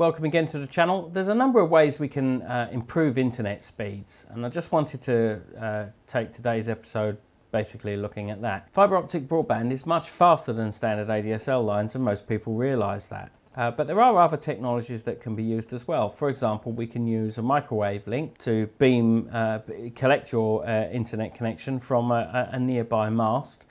Welcome again to the channel. There's a number of ways we can uh, improve internet speeds and I just wanted to uh, take today's episode basically looking at that. Fibre optic broadband is much faster than standard ADSL lines and most people realise that. Uh, but there are other technologies that can be used as well. For example, we can use a microwave link to beam, uh, collect your uh, internet connection from a, a nearby mast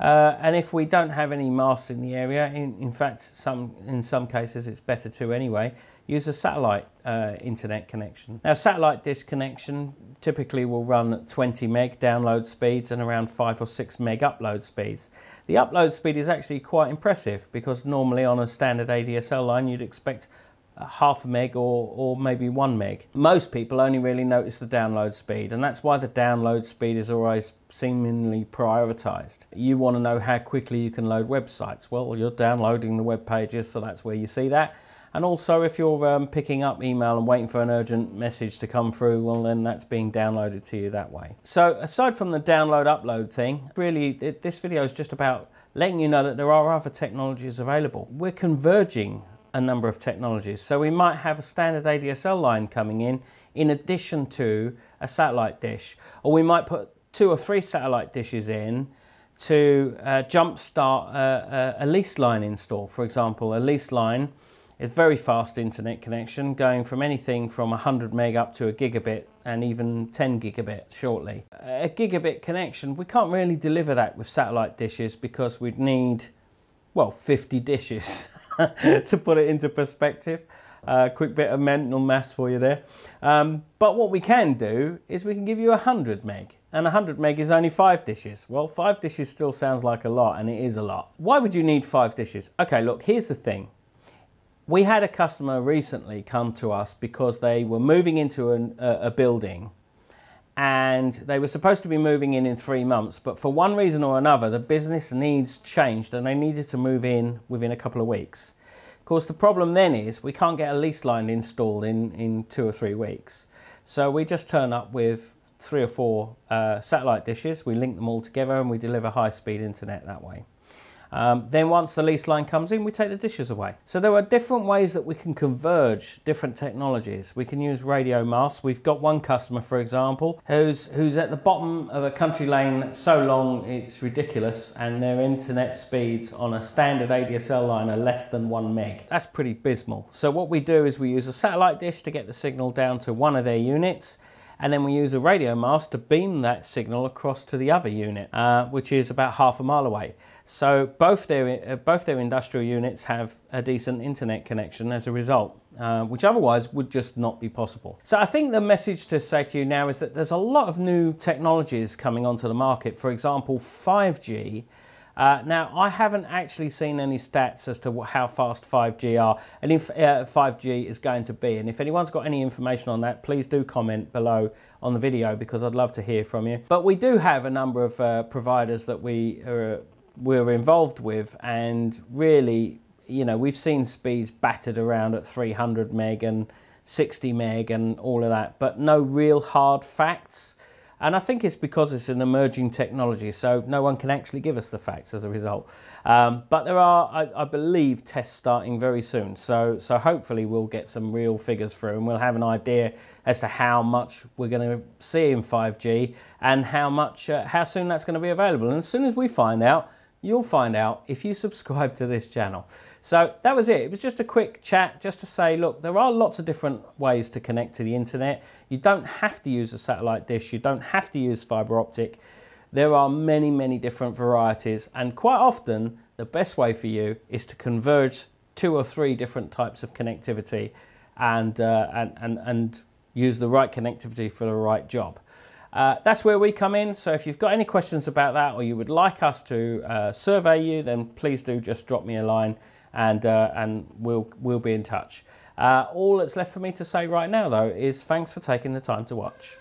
uh, and if we don't have any masts in the area, in, in fact, some in some cases it's better to anyway, use a satellite uh, internet connection. Now, satellite dish connection typically will run at 20 meg download speeds and around 5 or 6 meg upload speeds. The upload speed is actually quite impressive because normally on a standard ADSL line you'd expect half a meg or, or maybe one meg. Most people only really notice the download speed and that's why the download speed is always seemingly prioritized. You want to know how quickly you can load websites. Well, you're downloading the web pages, so that's where you see that. And also if you're um, picking up email and waiting for an urgent message to come through, well then that's being downloaded to you that way. So aside from the download upload thing, really this video is just about letting you know that there are other technologies available. We're converging a number of technologies. So we might have a standard ADSL line coming in in addition to a satellite dish. Or we might put two or three satellite dishes in to uh, jumpstart a, a, a lease line install. For example, a lease line is very fast internet connection going from anything from 100 meg up to a gigabit and even 10 gigabit shortly. A gigabit connection, we can't really deliver that with satellite dishes because we'd need, well, 50 dishes. to put it into perspective. A uh, quick bit of mental maths for you there. Um, but what we can do is we can give you 100 meg. And 100 meg is only five dishes. Well, five dishes still sounds like a lot, and it is a lot. Why would you need five dishes? Okay, look, here's the thing. We had a customer recently come to us because they were moving into an, a, a building and they were supposed to be moving in in three months, but for one reason or another, the business needs changed and they needed to move in within a couple of weeks. Of course, the problem then is we can't get a lease line installed in, in two or three weeks. So we just turn up with three or four uh, satellite dishes, we link them all together and we deliver high speed internet that way. Um, then once the lease line comes in, we take the dishes away. So there are different ways that we can converge different technologies. We can use radio masts. We've got one customer, for example, who's, who's at the bottom of a country lane so long it's ridiculous and their internet speeds on a standard ADSL line are less than one meg. That's pretty abysmal. So what we do is we use a satellite dish to get the signal down to one of their units and then we use a radio mast to beam that signal across to the other unit, uh, which is about half a mile away. So both their, uh, both their industrial units have a decent internet connection as a result, uh, which otherwise would just not be possible. So I think the message to say to you now is that there's a lot of new technologies coming onto the market. For example, 5G uh, now, I haven't actually seen any stats as to how fast 5G are and if uh, 5G is going to be. And if anyone's got any information on that, please do comment below on the video because I'd love to hear from you. But we do have a number of uh, providers that we are, we're involved with and really, you know, we've seen speeds battered around at 300 meg and 60 meg and all of that, but no real hard facts. And I think it's because it's an emerging technology, so no one can actually give us the facts as a result. Um, but there are, I, I, believe, tests starting very soon. So, so hopefully we'll get some real figures through and we'll have an idea as to how much we're going to see in 5G and how much, uh, how soon that's going to be available. And as soon as we find out, you'll find out if you subscribe to this channel. So that was it. It was just a quick chat just to say, look, there are lots of different ways to connect to the internet. You don't have to use a satellite dish. You don't have to use fiber optic. There are many, many different varieties. And quite often, the best way for you is to converge two or three different types of connectivity and, uh, and, and, and use the right connectivity for the right job. Uh, that's where we come in. So if you've got any questions about that or you would like us to uh, survey you, then please do just drop me a line and, uh, and we'll, we'll be in touch. Uh, all that's left for me to say right now, though, is thanks for taking the time to watch.